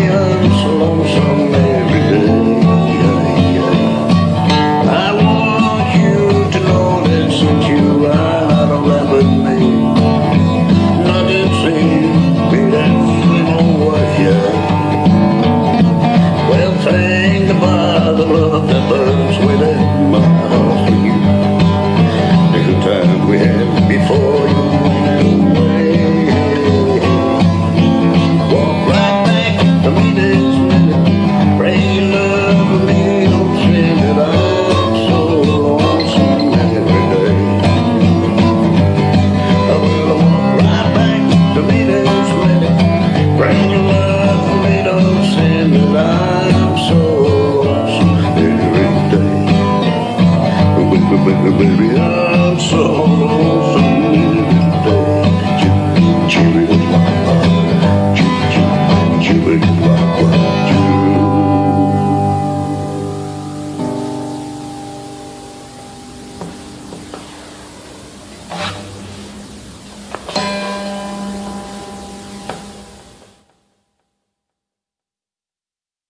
feels lonesome baby, baby, baby,